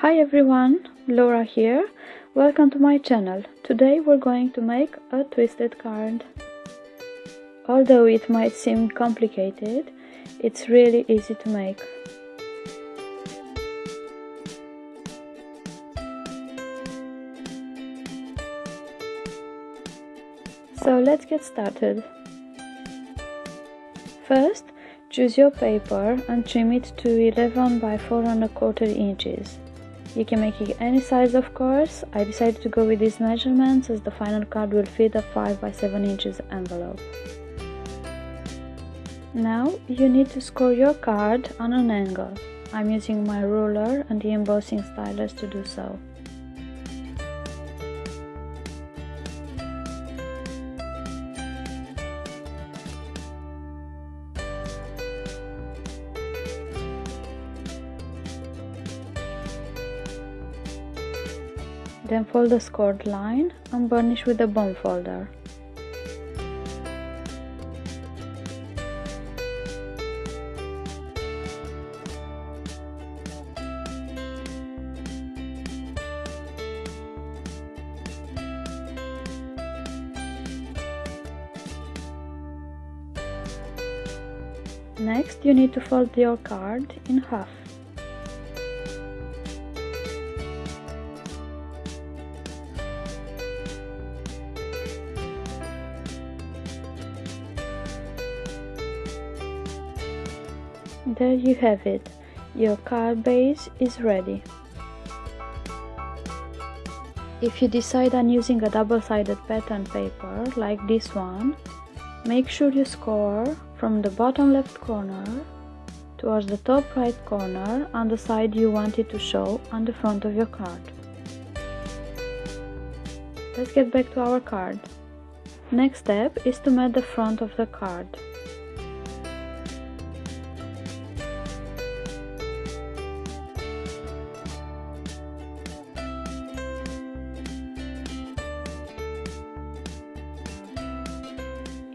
Hi everyone, Laura here. Welcome to my channel. Today we're going to make a twisted card. Although it might seem complicated, it's really easy to make. So let's get started. First, choose your paper and trim it to 11 by 4 and a quarter inches. You can make it any size of course, I decided to go with these measurements as the final card will fit a 5 by 7 inches envelope. Now you need to score your card on an angle. I'm using my ruler and the embossing stylus to do so. Then fold the scored line and burnish with a bone folder. Next, you need to fold your card in half. There you have it, your card base is ready. If you decide on using a double-sided pattern paper like this one, make sure you score from the bottom left corner towards the top right corner on the side you want it to show on the front of your card. Let's get back to our card. Next step is to mat the front of the card.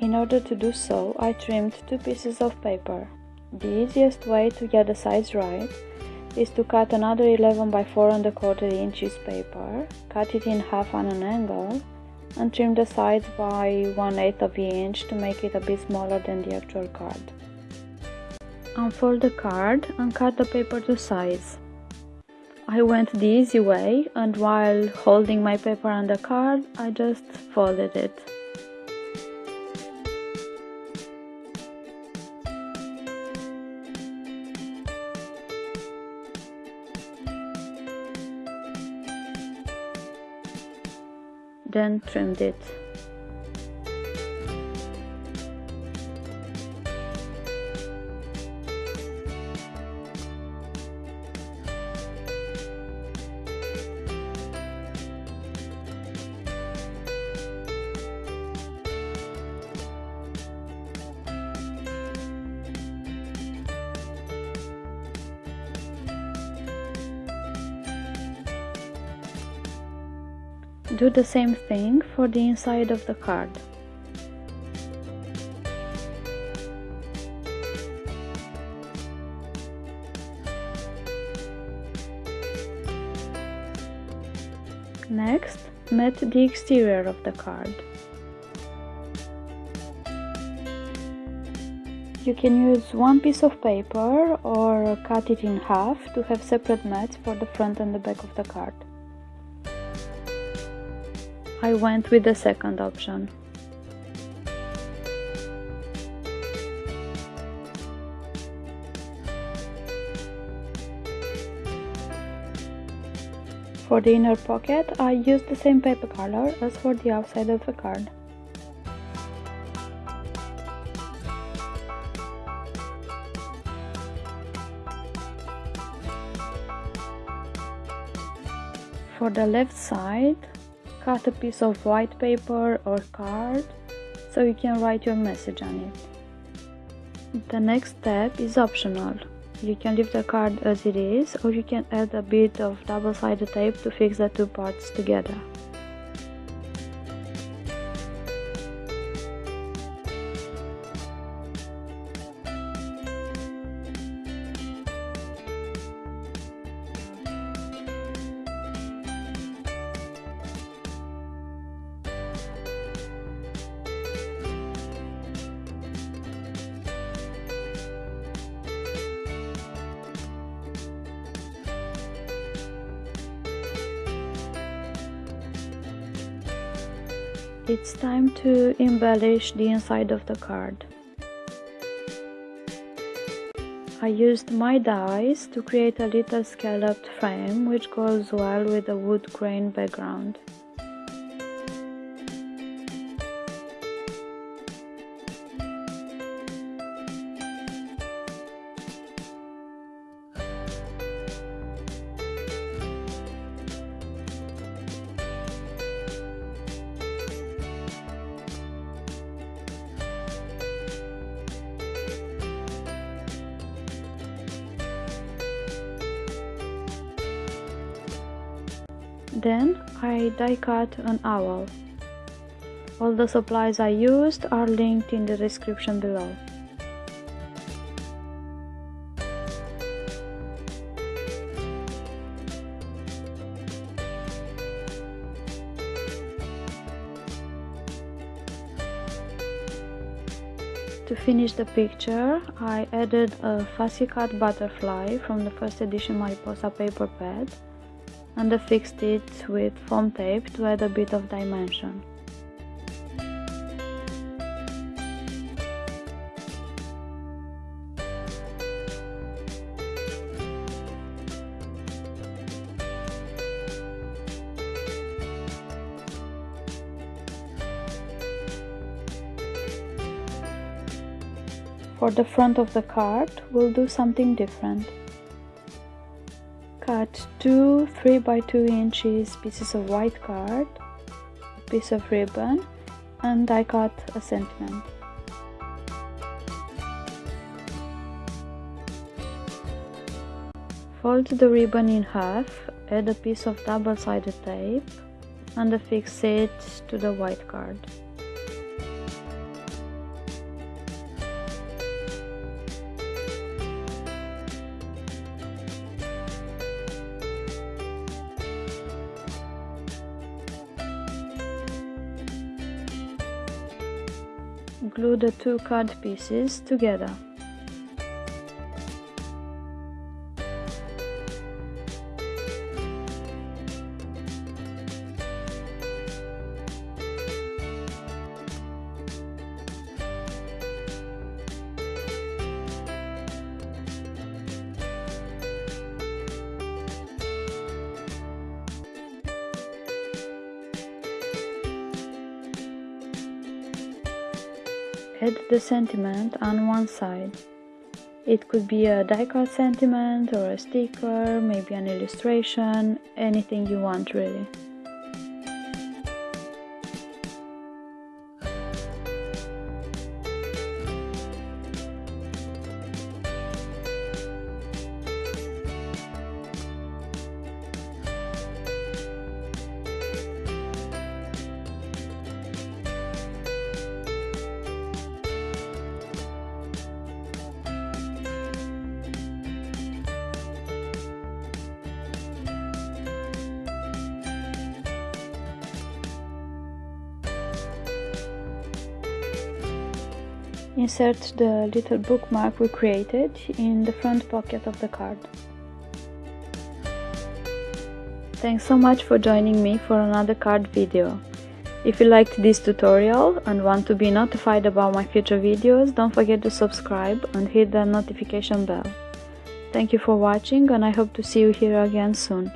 In order to do so, I trimmed two pieces of paper. The easiest way to get the size right is to cut another 11 by 4 and a quarter inches paper, cut it in half on an angle, and trim the sides by 1 8 of an inch to make it a bit smaller than the actual card. Unfold the card and cut the paper to size. I went the easy way and while holding my paper on the card, I just folded it. Then trimmed it. Do the same thing for the inside of the card. Next, mat the exterior of the card. You can use one piece of paper or cut it in half to have separate mats for the front and the back of the card. I went with the second option. For the inner pocket, I used the same paper color as for the outside of the card. For the left side, cut a piece of white paper or card so you can write your message on it. The next step is optional. You can leave the card as it is or you can add a bit of double-sided tape to fix the two parts together. It's time to embellish the inside of the card. I used my dies to create a little scalloped frame which goes well with the wood grain background. Then I die cut an owl. All the supplies I used are linked in the description below. To finish the picture, I added a fussy cut butterfly from the first edition Mariposa paper pad and affixed it with foam tape to add a bit of dimension. For the front of the card, we'll do something different cut two 3 by 2 inches pieces of white card, a piece of ribbon, and I cut a sentiment. Fold the ribbon in half, add a piece of double-sided tape and affix it to the white card. Glue the two card pieces together. Add the sentiment on one side. It could be a die-cut sentiment or a sticker, maybe an illustration, anything you want really. Insert the little bookmark we created in the front pocket of the card. Thanks so much for joining me for another card video. If you liked this tutorial and want to be notified about my future videos, don't forget to subscribe and hit the notification bell. Thank you for watching and I hope to see you here again soon.